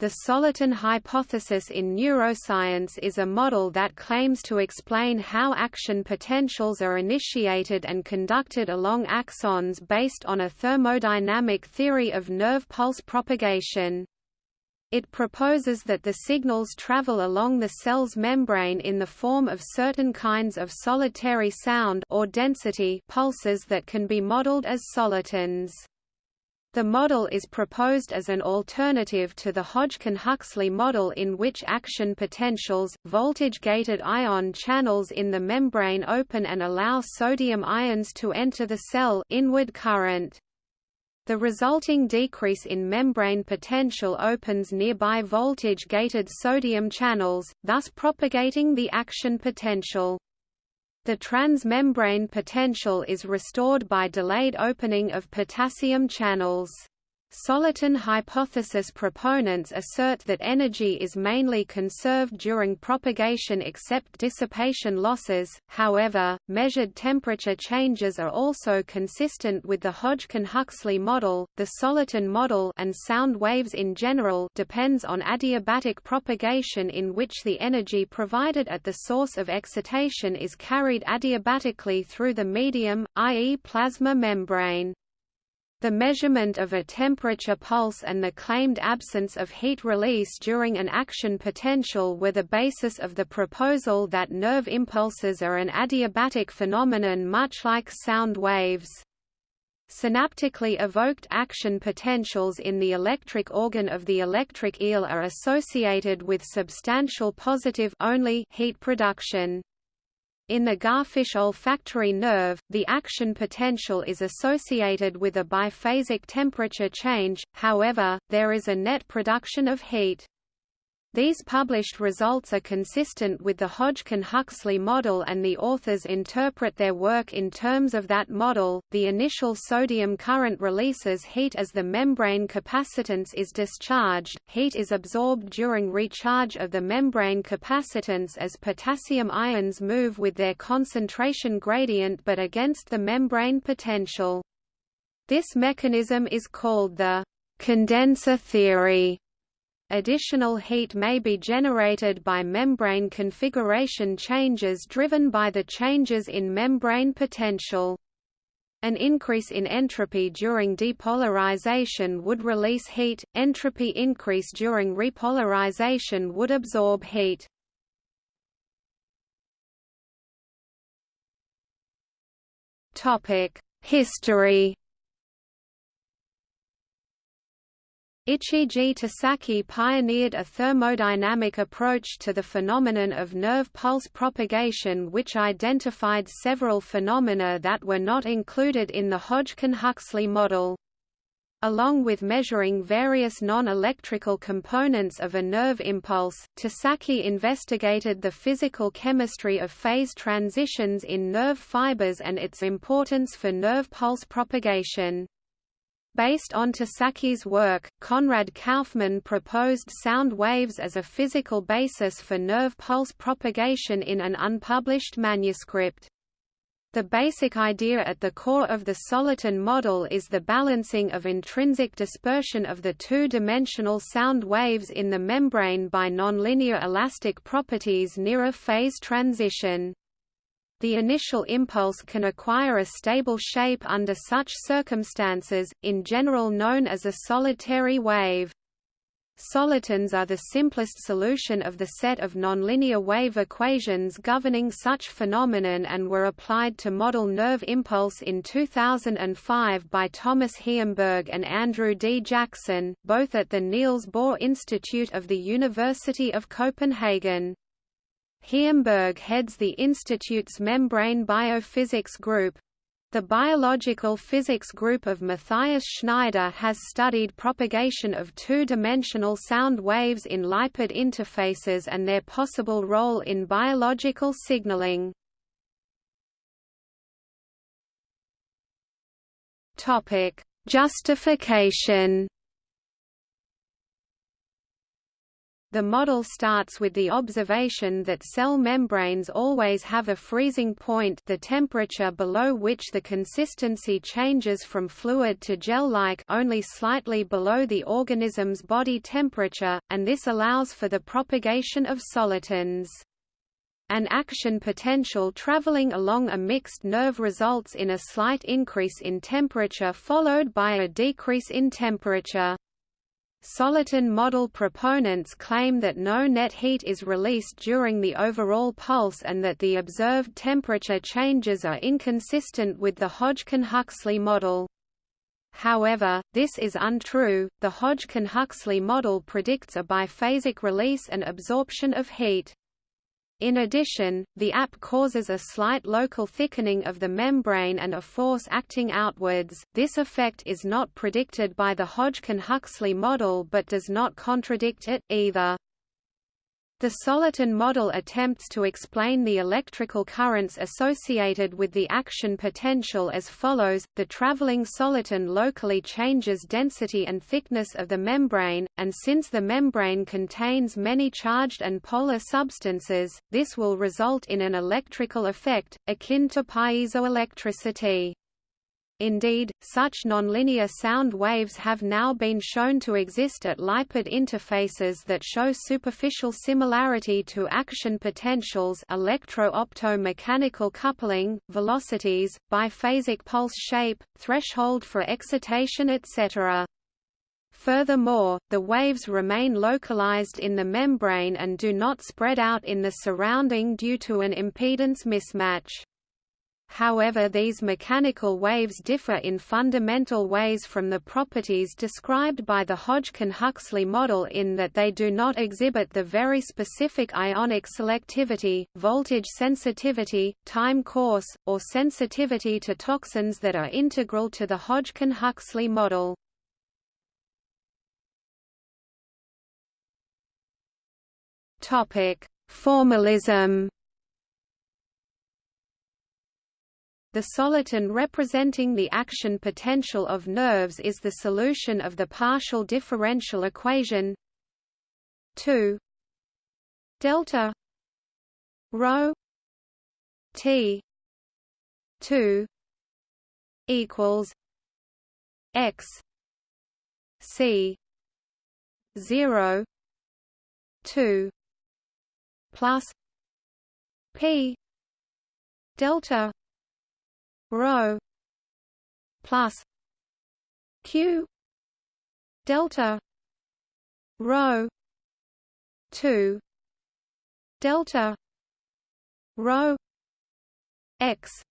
The Soliton hypothesis in neuroscience is a model that claims to explain how action potentials are initiated and conducted along axons based on a thermodynamic theory of nerve pulse propagation. It proposes that the signals travel along the cell's membrane in the form of certain kinds of solitary sound or density pulses that can be modeled as solitons. The model is proposed as an alternative to the Hodgkin-Huxley model in which action potentials, voltage-gated ion channels in the membrane open and allow sodium ions to enter the cell inward current. The resulting decrease in membrane potential opens nearby voltage-gated sodium channels, thus propagating the action potential. The transmembrane potential is restored by delayed opening of potassium channels. Soliton hypothesis proponents assert that energy is mainly conserved during propagation except dissipation losses, however, measured temperature changes are also consistent with the Hodgkin-Huxley model. The Soliton model and sound waves in general depends on adiabatic propagation in which the energy provided at the source of excitation is carried adiabatically through the medium, i.e. plasma membrane. The measurement of a temperature pulse and the claimed absence of heat release during an action potential were the basis of the proposal that nerve impulses are an adiabatic phenomenon much like sound waves. Synaptically evoked action potentials in the electric organ of the electric eel are associated with substantial positive only heat production. In the garfish olfactory nerve, the action potential is associated with a biphasic temperature change, however, there is a net production of heat. These published results are consistent with the Hodgkin-Huxley model and the authors interpret their work in terms of that model. The initial sodium current releases heat as the membrane capacitance is discharged. Heat is absorbed during recharge of the membrane capacitance as potassium ions move with their concentration gradient but against the membrane potential. This mechanism is called the condenser theory Additional heat may be generated by membrane configuration changes driven by the changes in membrane potential. An increase in entropy during depolarization would release heat, entropy increase during repolarization would absorb heat. History Ichiji Tasaki pioneered a thermodynamic approach to the phenomenon of nerve pulse propagation which identified several phenomena that were not included in the Hodgkin-Huxley model. Along with measuring various non-electrical components of a nerve impulse, Tasaki investigated the physical chemistry of phase transitions in nerve fibers and its importance for nerve pulse propagation. Based on Tasaki's work, Konrad Kaufmann proposed sound waves as a physical basis for nerve pulse propagation in an unpublished manuscript. The basic idea at the core of the Soliton model is the balancing of intrinsic dispersion of the two-dimensional sound waves in the membrane by nonlinear elastic properties near a phase transition. The initial impulse can acquire a stable shape under such circumstances, in general known as a solitary wave. Solitons are the simplest solution of the set of nonlinear wave equations governing such phenomenon and were applied to model nerve impulse in 2005 by Thomas Heimburg and Andrew D. Jackson, both at the Niels Bohr Institute of the University of Copenhagen. Heimburg heads the Institute's Membrane Biophysics Group. The biological physics group of Matthias Schneider has studied propagation of two-dimensional sound waves in lipid interfaces and their possible role in biological signaling. Justification The model starts with the observation that cell membranes always have a freezing point the temperature below which the consistency changes from fluid to gel-like only slightly below the organism's body temperature, and this allows for the propagation of solitons. An action potential traveling along a mixed nerve results in a slight increase in temperature followed by a decrease in temperature. Soliton model proponents claim that no net heat is released during the overall pulse and that the observed temperature changes are inconsistent with the Hodgkin-Huxley model. However, this is untrue. The Hodgkin-Huxley model predicts a biphasic release and absorption of heat. In addition, the app causes a slight local thickening of the membrane and a force acting outwards. This effect is not predicted by the Hodgkin-Huxley model but does not contradict it, either. The Soliton model attempts to explain the electrical currents associated with the action potential as follows, the traveling soliton locally changes density and thickness of the membrane, and since the membrane contains many charged and polar substances, this will result in an electrical effect, akin to piezoelectricity. Indeed, such nonlinear sound waves have now been shown to exist at lipid interfaces that show superficial similarity to action potentials electro-opto-mechanical coupling, velocities, biphasic pulse shape, threshold for excitation etc. Furthermore, the waves remain localized in the membrane and do not spread out in the surrounding due to an impedance mismatch. However these mechanical waves differ in fundamental ways from the properties described by the Hodgkin-Huxley model in that they do not exhibit the very specific ionic selectivity, voltage sensitivity, time course, or sensitivity to toxins that are integral to the Hodgkin-Huxley model. Formalism The soliton representing the action potential of nerves is the solution of the partial differential equation 2 delta rho t 2 equals x c 0 2 plus p delta rho plus q delta rho 2 delta rho x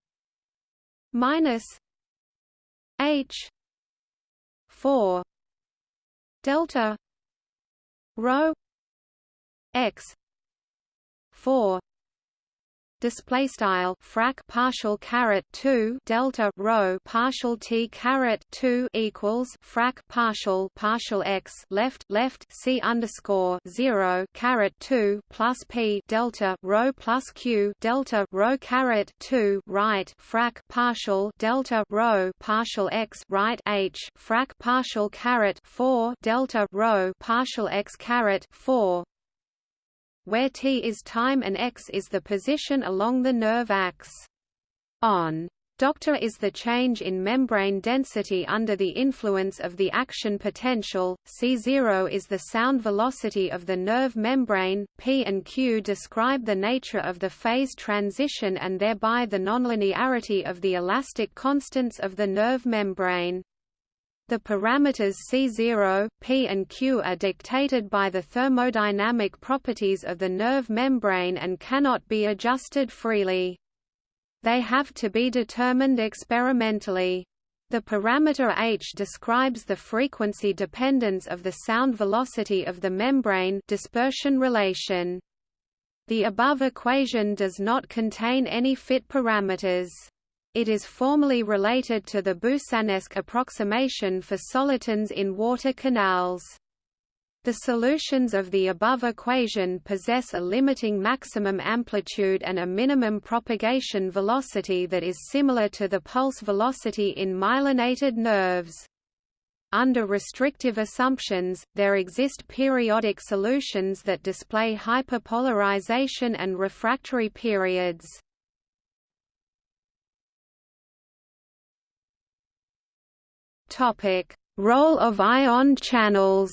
minus h 4 delta rho x 4 display style frac partial caret 2 delta rho partial t caret 2 equals frac partial partial x left left c underscore 0 caret 2 plus p delta rho plus q delta rho caret 2 right frac partial delta rho partial x right h frac partial caret 4 delta rho partial x caret 4 where t is time and x is the position along the nerve axis. On Doctor is the change in membrane density under the influence of the action potential, C0 is the sound velocity of the nerve membrane, P and Q describe the nature of the phase transition and thereby the nonlinearity of the elastic constants of the nerve membrane. The parameters C0, P and Q are dictated by the thermodynamic properties of the nerve membrane and cannot be adjusted freely. They have to be determined experimentally. The parameter h describes the frequency dependence of the sound velocity of the membrane dispersion relation. The above equation does not contain any fit parameters. It is formally related to the Boussinesq approximation for solitons in water canals. The solutions of the above equation possess a limiting maximum amplitude and a minimum propagation velocity that is similar to the pulse velocity in myelinated nerves. Under restrictive assumptions, there exist periodic solutions that display hyperpolarization and refractory periods. Topic: Role of ion channels.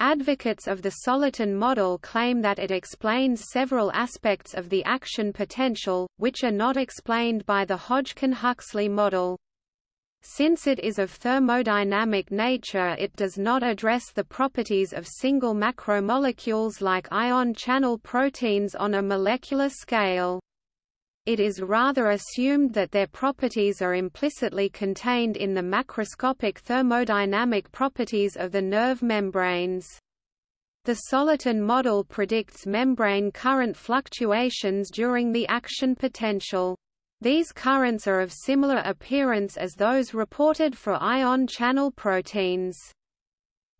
Advocates of the soliton model claim that it explains several aspects of the action potential, which are not explained by the Hodgkin-Huxley model. Since it is of thermodynamic nature it does not address the properties of single macromolecules like ion channel proteins on a molecular scale. It is rather assumed that their properties are implicitly contained in the macroscopic thermodynamic properties of the nerve membranes. The soliton model predicts membrane current fluctuations during the action potential. These currents are of similar appearance as those reported for ion channel proteins.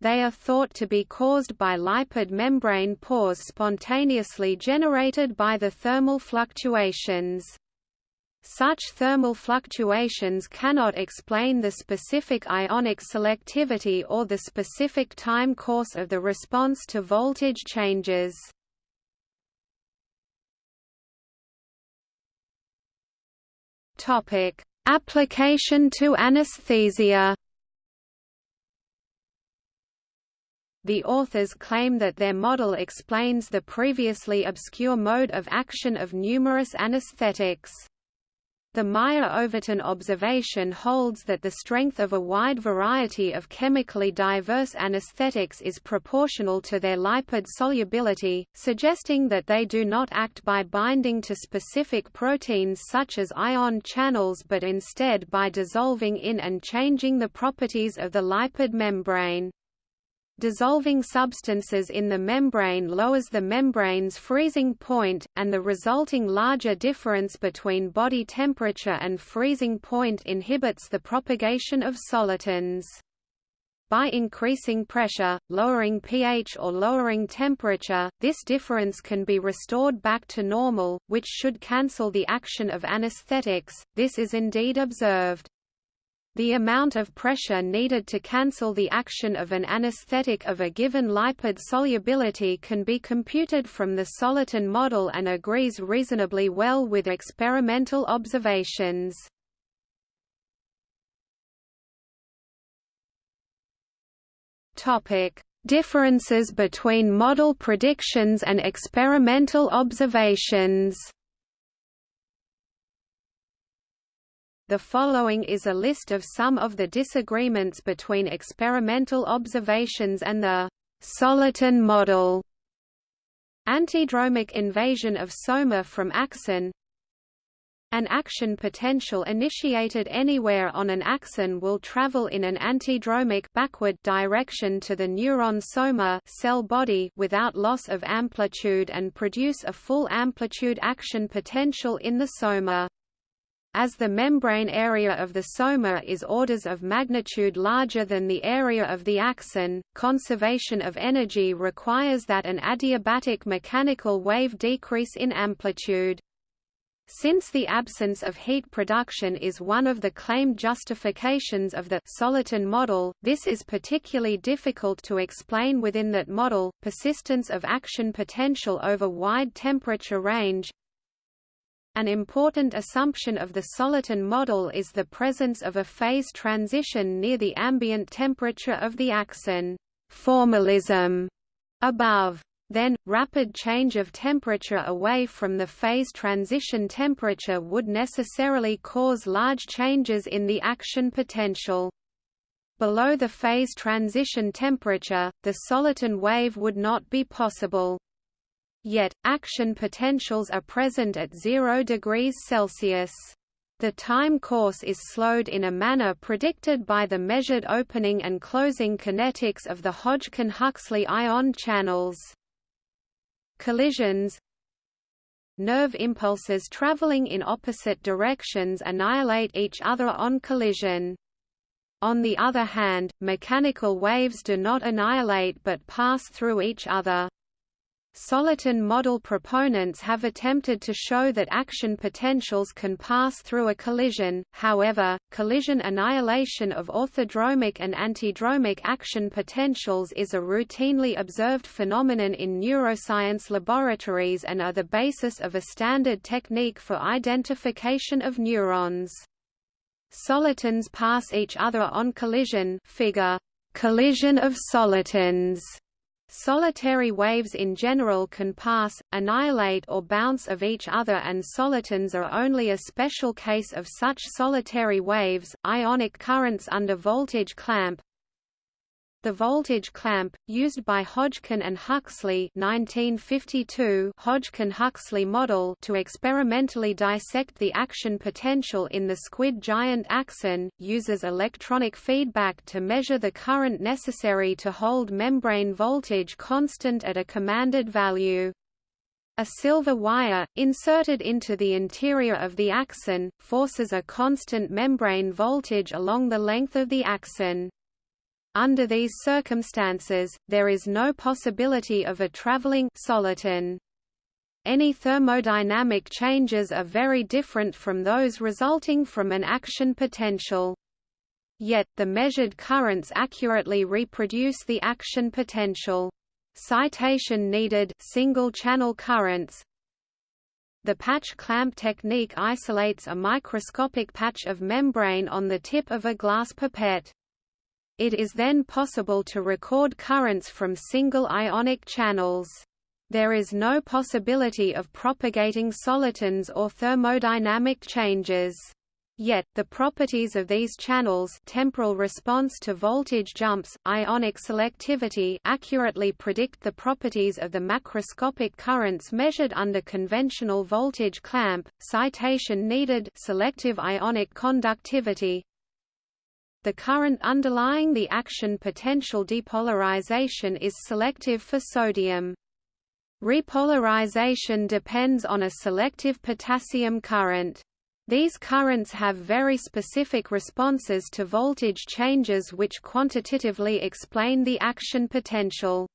They are thought to be caused by lipid membrane pores spontaneously generated by the thermal fluctuations. Such thermal fluctuations cannot explain the specific ionic selectivity or the specific time course of the response to voltage changes. Application to anesthesia The authors claim that their model explains the previously obscure mode of action of numerous anesthetics. The Meyer-Overton observation holds that the strength of a wide variety of chemically diverse anesthetics is proportional to their lipid solubility, suggesting that they do not act by binding to specific proteins such as ion channels but instead by dissolving in and changing the properties of the lipid membrane. Dissolving substances in the membrane lowers the membrane's freezing point, and the resulting larger difference between body temperature and freezing point inhibits the propagation of solitons. By increasing pressure, lowering pH or lowering temperature, this difference can be restored back to normal, which should cancel the action of anesthetics. This is indeed observed. The amount of pressure needed to cancel the action of an anesthetic of a given lipid solubility can be computed from the soliton model and agrees reasonably well with experimental observations. Differences between model predictions and experimental observations The following is a list of some of the disagreements between experimental observations and the soliton model. Antidromic invasion of soma from axon An action potential initiated anywhere on an axon will travel in an antidromic backward direction to the neuron soma cell body without loss of amplitude and produce a full amplitude action potential in the soma. As the membrane area of the soma is orders of magnitude larger than the area of the axon, conservation of energy requires that an adiabatic mechanical wave decrease in amplitude. Since the absence of heat production is one of the claimed justifications of the soliton model, this is particularly difficult to explain within that model. Persistence of action potential over wide temperature range an important assumption of the soliton model is the presence of a phase transition near the ambient temperature of the axon formalism above. Then, rapid change of temperature away from the phase transition temperature would necessarily cause large changes in the action potential. Below the phase transition temperature, the soliton wave would not be possible. Yet, action potentials are present at 0 degrees Celsius. The time course is slowed in a manner predicted by the measured opening and closing kinetics of the Hodgkin-Huxley ion channels. Collisions Nerve impulses traveling in opposite directions annihilate each other on collision. On the other hand, mechanical waves do not annihilate but pass through each other. Soliton model proponents have attempted to show that action potentials can pass through a collision, however, collision annihilation of orthodromic and antidromic action potentials is a routinely observed phenomenon in neuroscience laboratories and are the basis of a standard technique for identification of neurons. Solitons pass each other on collision figure, collision of solitons Solitary waves in general can pass, annihilate or bounce of each other and solitons are only a special case of such solitary waves. Ionic currents under voltage clamp the voltage clamp, used by Hodgkin and Huxley 1952 Hodgkin-Huxley model to experimentally dissect the action potential in the squid giant axon, uses electronic feedback to measure the current necessary to hold membrane voltage constant at a commanded value. A silver wire, inserted into the interior of the axon, forces a constant membrane voltage along the length of the axon. Under these circumstances, there is no possibility of a traveling soliton. Any thermodynamic changes are very different from those resulting from an action potential. Yet, the measured currents accurately reproduce the action potential. Citation needed single-channel currents, the patch clamp technique isolates a microscopic patch of membrane on the tip of a glass pipette. It is then possible to record currents from single ionic channels. There is no possibility of propagating solitons or thermodynamic changes. Yet, the properties of these channels temporal response to voltage jumps, ionic selectivity accurately predict the properties of the macroscopic currents measured under conventional voltage clamp, citation needed selective ionic conductivity, the current underlying the action potential depolarization is selective for sodium. Repolarization depends on a selective potassium current. These currents have very specific responses to voltage changes which quantitatively explain the action potential.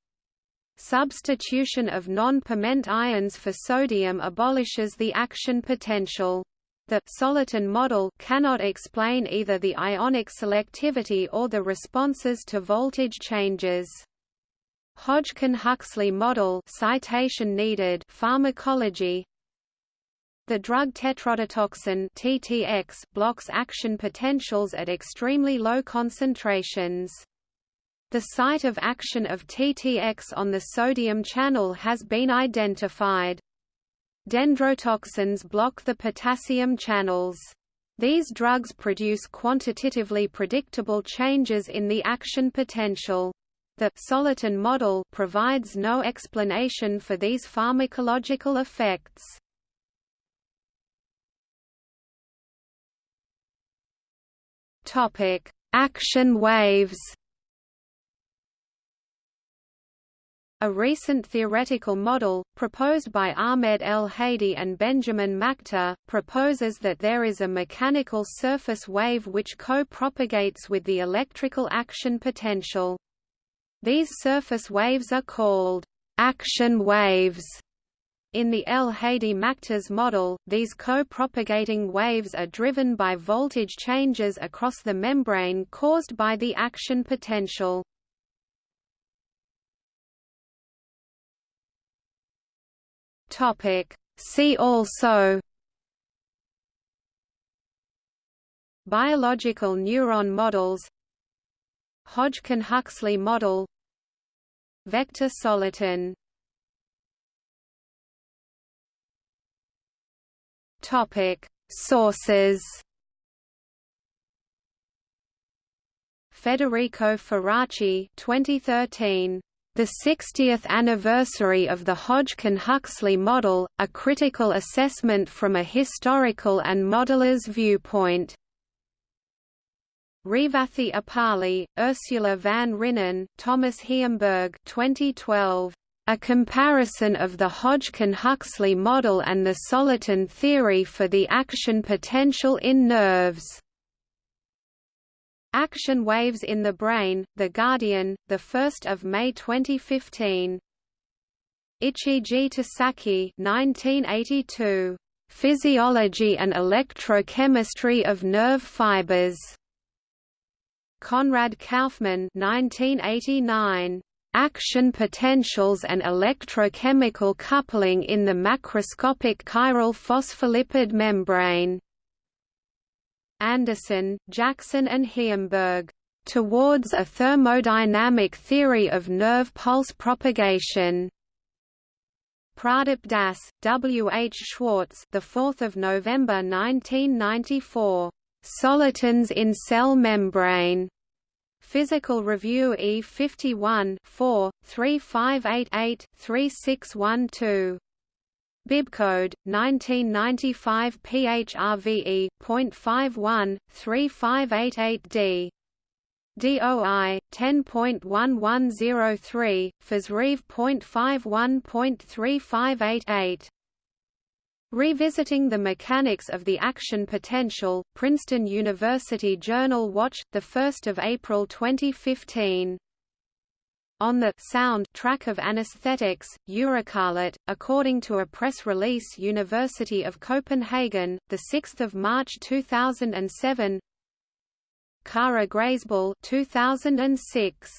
Substitution of non-permeant ions for sodium abolishes the action potential. The soliton model cannot explain either the ionic selectivity or the responses to voltage changes. Hodgkin-Huxley model citation needed pharmacology the drug tetrodotoxin TTX blocks action potentials at extremely low concentrations. The site of action of TTX on the sodium channel has been identified. Dendrotoxins block the potassium channels. These drugs produce quantitatively predictable changes in the action potential. The soliton model provides no explanation for these pharmacological effects. Topic: Action waves. A recent theoretical model, proposed by Ahmed El Hady and Benjamin Machta, proposes that there is a mechanical surface wave which co-propagates with the electrical action potential. These surface waves are called action waves. In the El Hady-Machta's model, these co-propagating waves are driven by voltage changes across the membrane caused by the action potential. Topic. See also Biological neuron models Hodgkin-Huxley model Vector soliton Topic Sources Federico Faraci 2013 the 60th anniversary of the Hodgkin-Huxley model, a critical assessment from a historical and modeler's viewpoint. Revathi Appali, Ursula van Rienen, Thomas Heimburg 2012. A comparison of the Hodgkin-Huxley model and the soliton theory for the action potential in nerves. Action Waves in the Brain, The Guardian, 1 May 2015 Ichiji Tasaki 1982. Physiology and Electrochemistry of Nerve Fibers. Conrad Kaufmann 1989. Action potentials and electrochemical coupling in the macroscopic chiral phospholipid membrane. Anderson, Jackson and Heimburg. Towards a thermodynamic theory of nerve pulse propagation. Pradip Das, W. H. Schwartz, the 4th of November 1994. Solitons in cell membrane. Physical Review E 51 4, 3588 3612. Bibcode 1995 PHRVE.51 3588D. DOI 10.1103 FSREV.51.3588 Revisiting the Mechanics of the Action Potential, Princeton University Journal Watch, 1 April 2015. On the sound track of anesthetics, EurekAlert, according to a press release University of Copenhagen, 6 March 2007 Kara Graysbull 2006.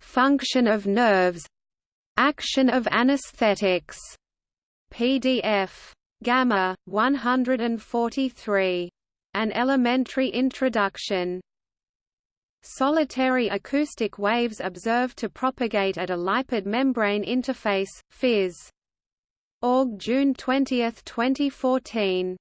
Function of nerves Action of anesthetics. PDF Gamma 143. An elementary introduction. Solitary acoustic waves observed to propagate at a lipid membrane interface, Phys. Org June 20, 2014.